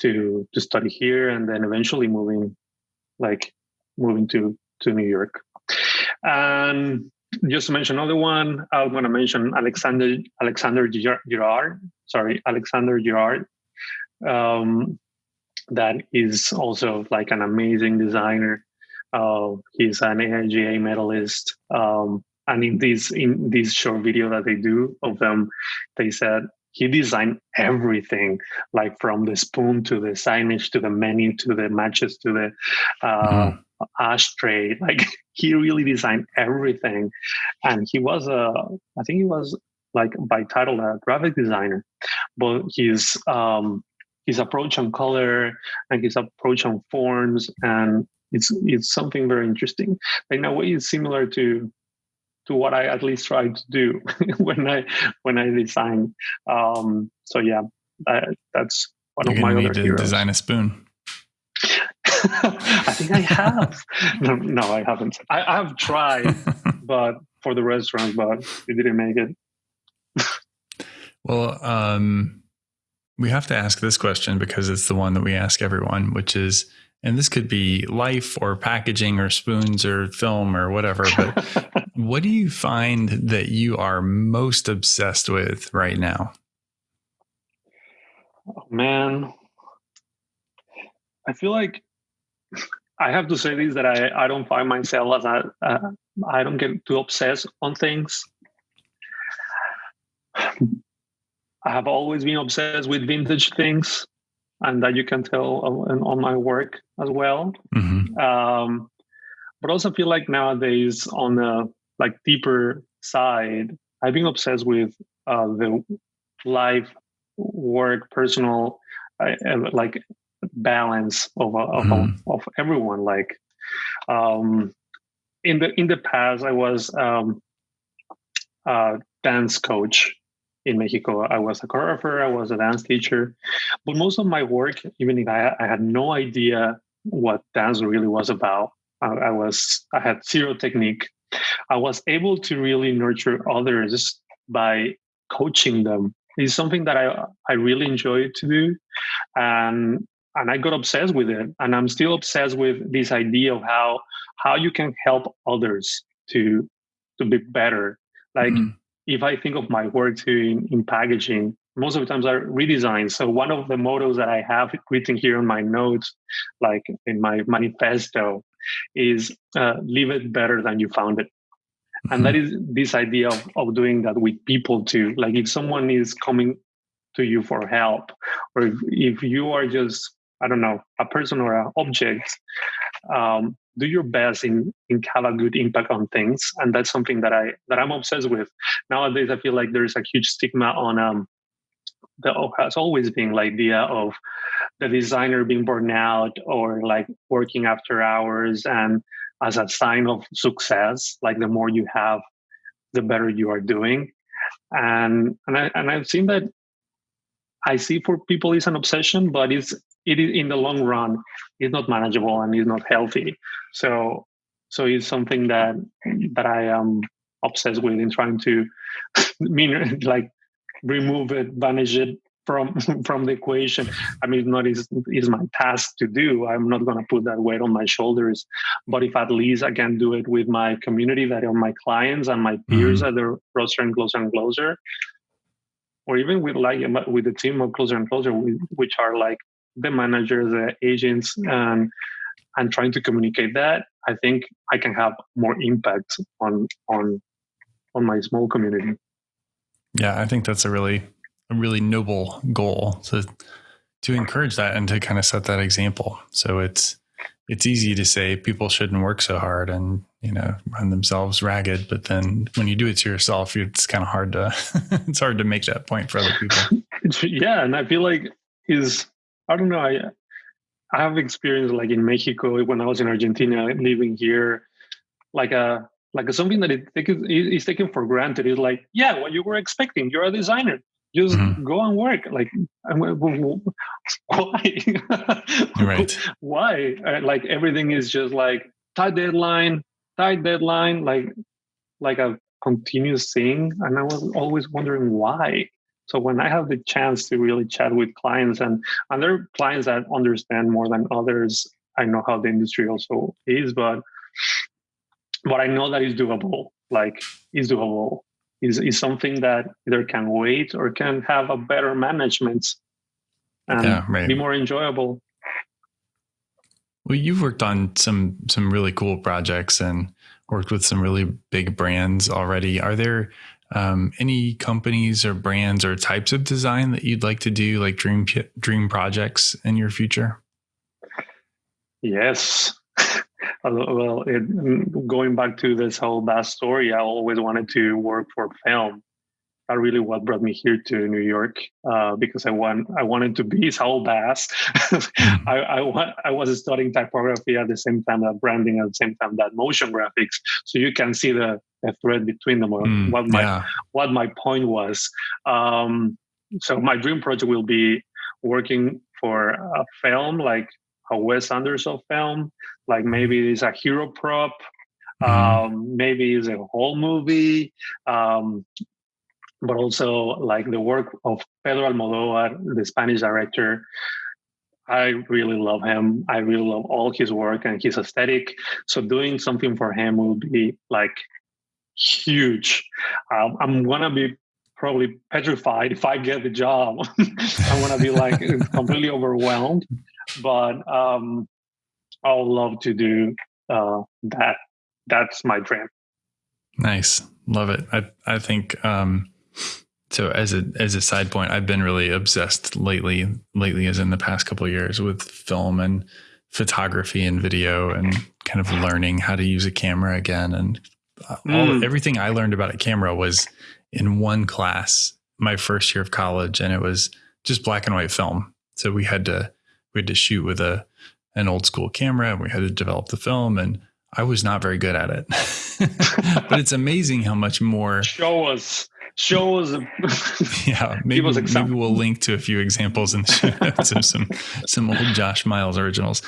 to to study here, and then eventually moving, like moving to to New York. And just to mention another one, I'm going to mention Alexander Alexander Girard. Sorry, Alexander Girard. Um, that is also like an amazing designer. Uh, he's an AIGA medalist. Um, and in this in this short video that they do of them, they said he designed everything, like from the spoon to the signage to the menu to the matches to the uh, mm. ashtray. Like he really designed everything, and he was a I think he was like by title a graphic designer, but his um, his approach on color and his approach on forms and it's it's something very interesting. In a way it's similar to to what i at least try to do when i when i design um so yeah that, that's one You're of my need other to heroes. design a spoon. I think i have. No, no i haven't. I, I have tried but for the restaurant but it didn't make it. Well um we have to ask this question because it's the one that we ask everyone, which is, and this could be life or packaging or spoons or film or whatever, but what do you find that you are most obsessed with right now? Oh, man, I feel like I have to say this that I, I don't find myself as a, uh, I don't get too obsessed on things. I have always been obsessed with vintage things, and that you can tell on, my work as well. Mm-hmm. Um, but also feel like nowadays on the like deeper side, I've been obsessed with uh, the life, work, personal, uh, like balance of of, mm. of, of everyone. Like um, in the in the past, I was um, a dance coach in Mexico. I was a choreographer, I was a dance teacher, but most of my work, even if I, I had no idea what dance really was about, I, I was I had zero technique. I was able to really nurture others by coaching them. It's something that I I really enjoy to do, and and I got obsessed with it. And I'm still obsessed with this idea of how how you can help others to to be better. Like mm-hmm. If I think of my work too in, in packaging, most of the times are redesigned. So one of the mottos that I have written here on my notes, like in my manifesto, is uh, leave it better than you found it. Mm-hmm. And that is this idea of, of doing that with people too. Like if someone is coming to you for help, or if, if you are just I don't know, a person or an object, um, do your best in in have a good impact on things, and that's something that I that I'm obsessed with. Nowadays. I feel like there's a huge stigma on um, that has always been like the idea of the designer being burned out or like working after hours. And as a sign of success like the more you have the better you are doing. And and I and I've seen that I see for people is an obsession, but it's it is in the long run is not manageable and is not healthy. So so it's something that that i am obsessed with in trying to mean like remove it banish it from from the equation. I mean it's not is is my task to do. I'm not going to put that weight on my shoulders. But if at least i can do it with my community that are my clients and my peers mm-hmm. at the closer and closer and closer or even with like with the team of closer and closer which are like the managers, the agents, and um, and trying to communicate that, I think I can have more impact on on on my small community. Yeah, I think that's a really a really noble goal to to encourage that and to kind of set that example. So it's it's easy to say people shouldn't work so hard and you know run themselves ragged, but then when you do it to yourself, it's kind of hard to it's hard to make that point for other people. yeah, and I feel like is I don't know. I I have experience like in Mexico when I was in Argentina, living here, like a like a, something that it is taken for granted. Is like, yeah, what you were expecting. You're a designer. Just mm-hmm. go and work. Like, why? right. why? Uh, like everything is just like tight deadline, tight deadline, like like a continuous thing. And I was always wondering why. So when I have the chance to really chat with clients and and there are clients that understand more than others, I know how the industry also is, but but I know that it's doable. Like it's doable. Is is something that either can wait or can have a better management and yeah, right. be more enjoyable. Well, you've worked on some some really cool projects and worked with some really big brands already. Are there um, any companies or brands or types of design that you'd like to do, like dream dream projects in your future? Yes. well, it, going back to this Saul Bass story, I always wanted to work for film are really what brought me here to New York uh, because I want I wanted to be Saul Bass. Mm-hmm. I I, want, I was studying typography at the same time that branding at the same time that motion graphics, so you can see the, the thread between them. Mm, what my yeah. what my point was. Um, so my dream project will be working for a film like a Wes Anderson film, like maybe it's a hero prop, mm-hmm. um, maybe it's a whole movie, um, but also like the work of Pedro Almodovar, the Spanish director. I really love him. I really love all his work and his aesthetic. So doing something for him will be like huge. Um, I'm gonna be probably petrified if I get the job. I'm gonna be like completely overwhelmed. But um, I'll love to do uh, that. That's my dream. Nice. Love it. I, I think, um, so as a as a side point, I've been really obsessed lately. Lately, as in the past couple of years, with film and photography and video, and kind of learning how to use a camera again. And all mm. everything I learned about a camera was in one class my first year of college, and it was just black and white film. So we had to we had to shoot with a an old school camera, and we had to develop the film and I was not very good at it. but it's amazing how much more show us show us yeah maybe, maybe we'll link to a few examples in the show notes of some some old josh miles originals.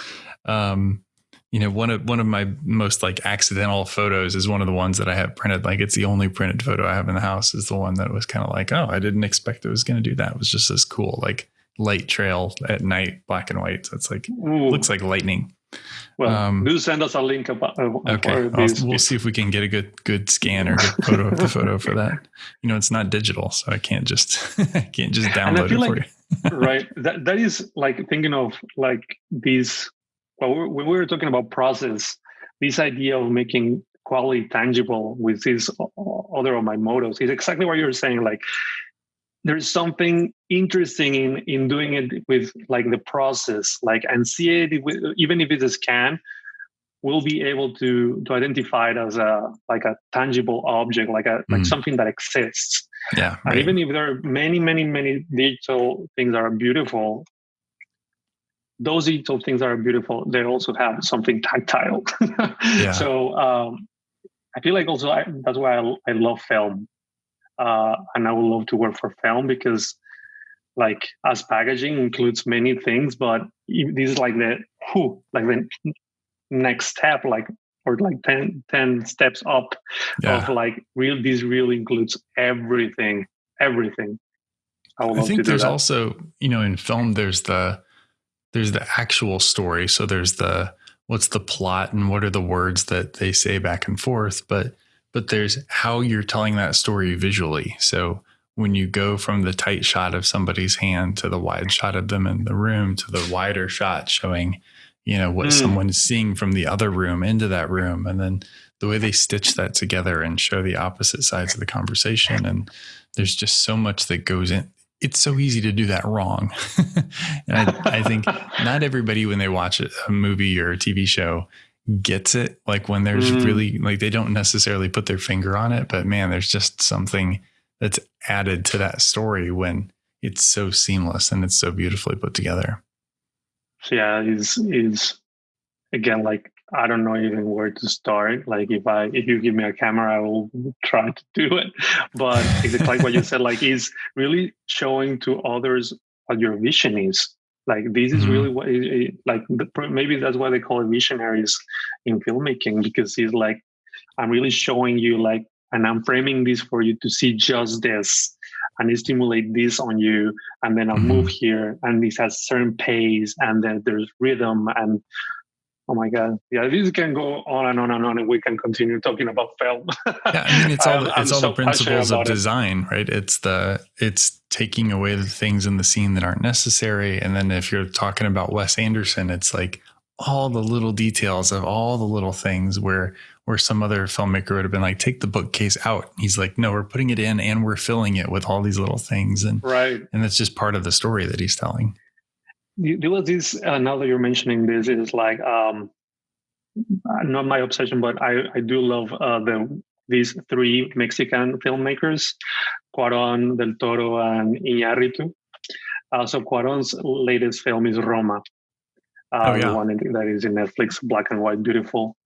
Um, you know one of one of my most like accidental photos is one of the ones that i have printed. Like it's the only printed photo i have in the house is the one that was kind of like oh i didn't expect it was going to do that. It was just this cool like light trail at night black and white. So it's like Ooh. looks like lightning well, um, do send us a link about. Uh, okay, we'll see if we can get a good good scan or good photo of the photo for that. You know, it's not digital, so I can't just I can't just download it like, for you. right. That that is like thinking of like these. Well, when we were talking about process, this idea of making quality tangible with these other of my mottos is exactly what you're saying. Like there's something interesting in in doing it with like the process like and see it even if it's a scan we'll be able to to identify it as a like a tangible object like a like mm. something that exists yeah right. and even if there are many many many digital things that are beautiful those digital things that are beautiful they also have something tactile yeah. so um i feel like also I, that's why I, I love film uh, and I would love to work for film because like as packaging includes many things, but this is like the who like the next step, like or like 10, 10 steps up yeah. of like real. This really includes everything, everything. I, I think there's also you know in film there's the there's the actual story, so there's the what's the plot and what are the words that they say back and forth, but but there's how you're telling that story visually. So when you go from the tight shot of somebody's hand to the wide shot of them in the room to the wider shot showing, you know, what mm. someone's seeing from the other room into that room. And then the way they stitch that together and show the opposite sides of the conversation. And there's just so much that goes in. It's so easy to do that wrong. and I, I think not everybody, when they watch a movie or a TV show, gets it like when there's mm. really like they don't necessarily put their finger on it but man there's just something that's added to that story when it's so seamless and it's so beautifully put together. Yeah is is again like i don't know even where to start. Like if i if you give me a camera i will try to do it. But it's like what you said like is really showing to others what your vision is like this is really mm-hmm. what it, like the, maybe that's why they call it visionaries in filmmaking because he's like i'm really showing you like and i'm framing this for you to see just this and stimulate this on you and then i'll mm-hmm. move here and this has certain pace and then there's rhythm and oh my god. Yeah this can go on and on and on and we can continue talking about film. Yeah i mean it's all it's all so the principles of design it. right? It's the it's taking away the things in the scene that aren't necessary and then if you're talking about wes anderson it's like all the little details of all the little things where where some other filmmaker would have been like take the bookcase out. He's like no we're putting it in and we're filling it with all these little things and right. and that's just part of the story that he's telling there was this uh, now that you're mentioning this is like um not my obsession but i i do love uh the these three mexican filmmakers cuaron del toro and iñárritu uh, so cuaron's latest film is roma uh, oh, yeah. the one that is in netflix black and white beautiful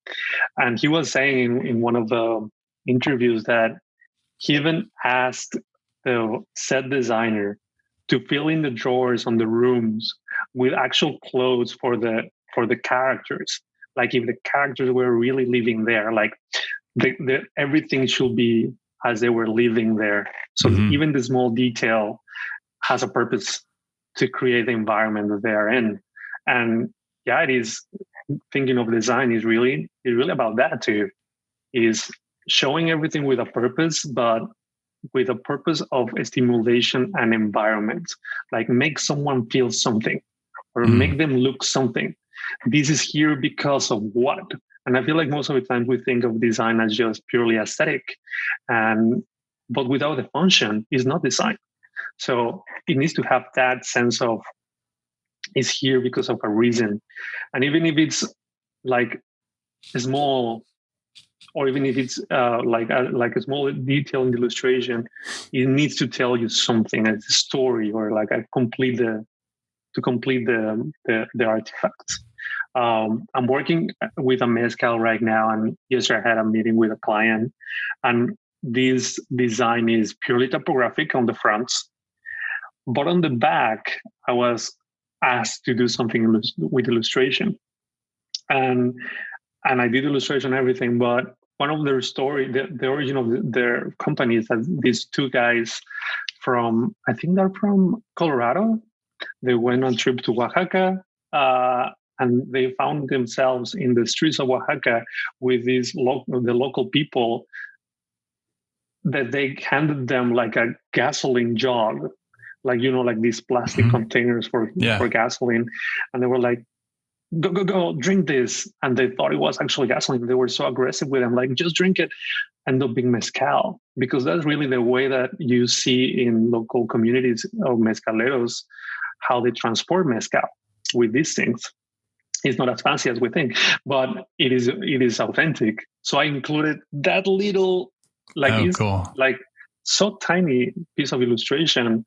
and he was saying in, in one of the interviews that he even asked the set designer to fill in the drawers on the rooms with actual clothes for the for the characters. Like if the characters were really living there like the, the everything should be as they were living there. So mm-hmm. even the small detail has a purpose to create the environment that they are in. And yeah it is thinking of design is really is really about that too is showing everything with a purpose but with a purpose of stimulation and environment like make someone feel something or mm. make them look something this is here because of what And I feel like most of the time we think of design as just purely aesthetic, and but without the function, it's not design. So it needs to have that sense of is here because of a reason. And even if it's like small, or even if it's uh, like a, like a small detail in the illustration, it needs to tell you something, a story, or like a complete the to complete the the, the artifacts. Um, I'm working with a mezcal right now, and yesterday I had a meeting with a client, and this design is purely typographic on the front, but on the back, I was asked to do something with illustration, and and I did illustration and everything. But one of their story, the, the origin of their company is that these two guys from I think they're from Colorado. They went on trip to Oaxaca. Uh, and they found themselves in the streets of Oaxaca with these local the local people that they handed them like a gasoline jug like you know like these plastic mm-hmm. containers for yeah. for gasoline and they were like go go go drink this and they thought it was actually gasoline they were so aggressive with them like just drink it end up being mezcal because that's really the way that you see in local communities of mezcaleros how they transport mezcal with these things it's not as fancy as we think but it is it is authentic so i included that little like oh, cool. like so tiny piece of illustration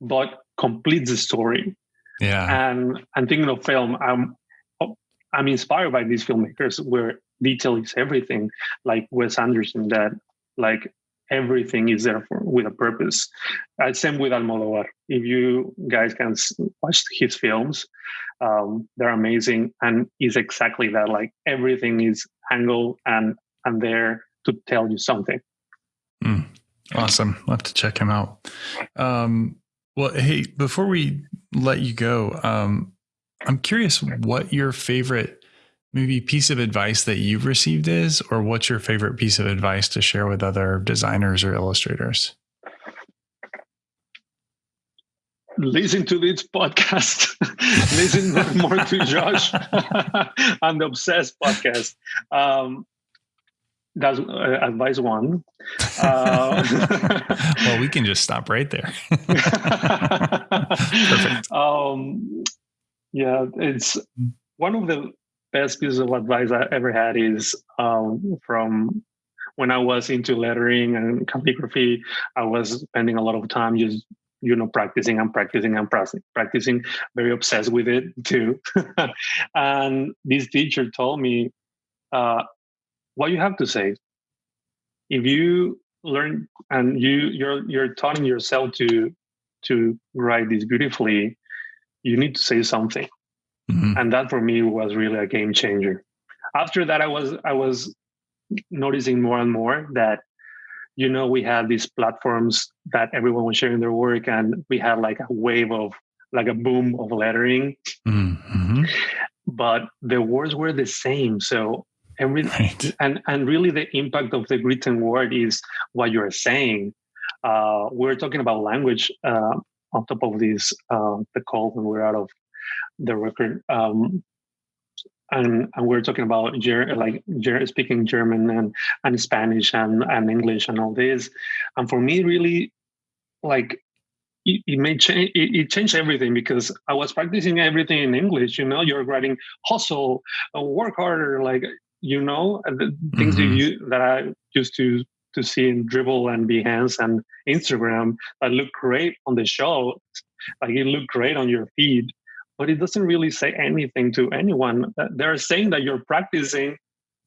but completes the story. Yeah. And and thinking of film, I'm I'm inspired by these filmmakers where detail is everything, like Wes Anderson, that like everything is there for with a purpose. Uh, same with Almodovar. If you guys can watch his films, um, they're amazing, and is exactly that. Like everything is angled and and there to tell you something. Mm, awesome. I'll have to check him out. Um, well, hey, before we let you go, um, I'm curious what your favorite maybe piece of advice that you've received is, or what's your favorite piece of advice to share with other designers or illustrators? Listen to this podcast. Listen more to Josh and the Obsessed podcast. Um, that's uh, advice one. Uh, well, we can just stop right there. Perfect. Um, yeah, it's one of the best pieces of advice I ever had is um, from when I was into lettering and calligraphy. I was spending a lot of time just you know practicing and practicing and practicing very obsessed with it too and this teacher told me uh, what you have to say. If you learn and you you're you're telling yourself to to write this beautifully, you need to say something. Mm-hmm. And that for me was really a game changer. After that, I was I was noticing more and more that you know we had these platforms that everyone was sharing their work and we had like a wave of like a boom of lettering mm-hmm. but the words were the same so and really, right. and and really the impact of the written word is what you're saying uh, we're talking about language uh, on top of this uh, the call when we're out of the record um, and, and we're talking about like speaking German and, and Spanish and, and English and all this. And for me, really, like it, it may change. It, it, changed everything because I was practicing everything in English. You know, you're writing hustle, uh, work harder. Like you know the things mm-hmm. you that I used to to see in Dribbble and Behance and Instagram that look great on the show, like it looked great on your feed, but it doesn't really say anything to anyone. They're saying that you're practicing,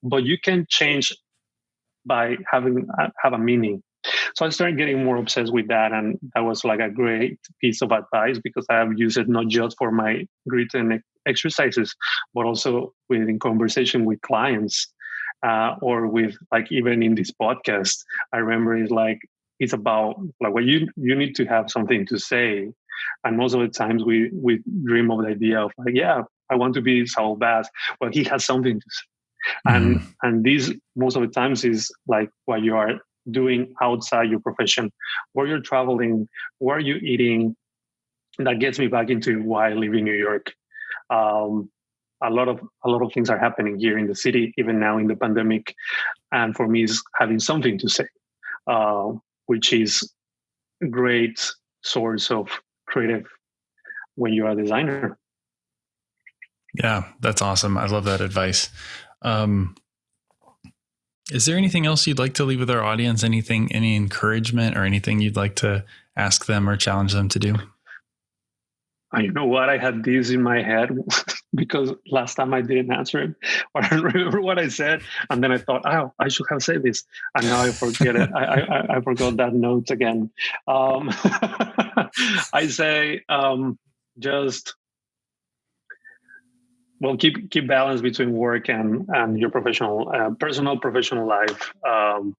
but you can change by having uh, have a meaning. So I started getting more obsessed with that, and that was like a great piece of advice because I have used it not just for my written exercises, but also within conversation with clients uh, or with like even in this podcast. I remember it's like it's about like what you you need to have something to say, and most of the times we we dream of the idea of like yeah I want to be Saul Bass. Well, he has something to say. And mm. and these most of the times is like what you are doing outside your profession, where you're traveling, where you're eating. That gets me back into why I live in New York. Um, a lot of a lot of things are happening here in the city, even now in the pandemic, and for me, is having something to say, uh, which is a great source of creative when you're a designer. Yeah, that's awesome. I love that advice. Um, is there anything else you'd like to leave with our audience? Anything, any encouragement or anything you'd like to ask them or challenge them to do? You know what? I had this in my head because last time I didn't answer it, or I remember what I said, and then I thought, oh, I should have said this, and now I forget it. I, I, I forgot that note again. Um, I say um, just well keep keep balance between work and and your professional uh, personal professional life um,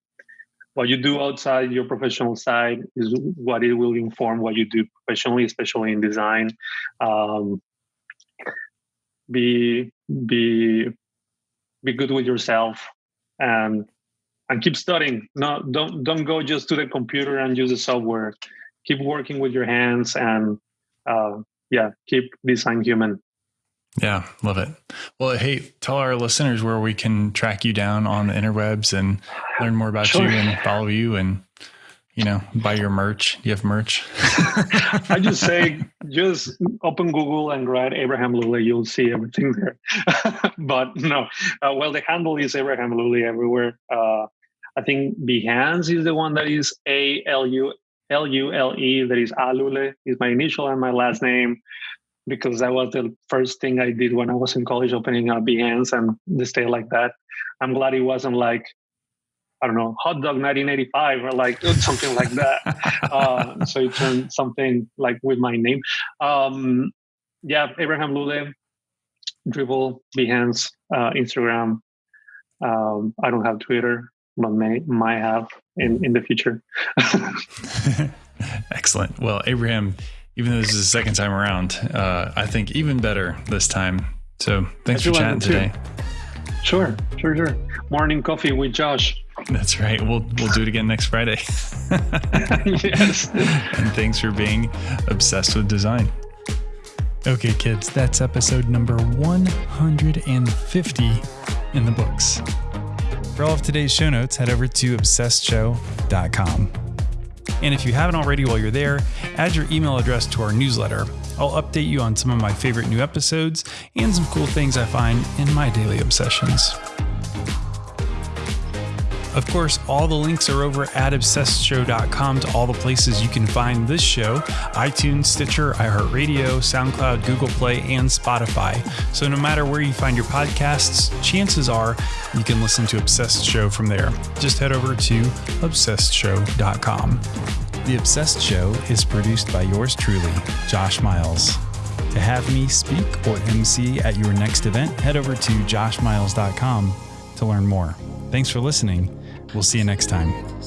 what you do outside your professional side is what it will inform what you do professionally especially in design. Um, be be be good with yourself and and keep studying. No don't don't go just to the computer and use the software. Keep working with your hands and uh, yeah keep design human yeah, love it. Well, hey, tell our listeners where we can track you down on the interwebs and learn more about sure. you and follow you and you know buy your merch. You have merch. I just say just open Google and write Abraham Lule. You'll see everything there. but no, uh, well, the handle is Abraham Lule everywhere. Uh, I think Behance is the one that is A L U L U L E. That is Alule. Is my initial and my last name because that was the first thing I did when I was in college, opening up Behance and the stay like that. I'm glad it wasn't like I don't know, hot dog 1985 or like something like that. Uh, so it turned something like with my name. Um, yeah, Abraham Lule, Dribbble, Behance, uh, Instagram. Um, I don't have Twitter, but may might have in in the future. Excellent. Well, Abraham even though this is the second time around, uh, I think even better this time. So thanks for chatting today. Sure, sure, sure. Morning coffee with Josh. That's right. We'll we'll do it again next Friday. yes. and thanks for being obsessed with design. Okay, kids, that's episode number 150 in the books. For all of today's show notes, head over to obsessedshow.com. And if you haven't already while you're there, add your email address to our newsletter. I'll update you on some of my favorite new episodes and some cool things I find in my daily obsessions. Of course, all the links are over at obsessedshow.com to all the places you can find this show iTunes, Stitcher, iHeartRadio, SoundCloud, Google Play, and Spotify. So no matter where you find your podcasts, chances are you can listen to Obsessed Show from there. Just head over to obsessedshow.com. The Obsessed Show is produced by yours truly, Josh Miles. To have me speak or MC at your next event, head over to joshmiles.com to learn more. Thanks for listening We'll see you next time.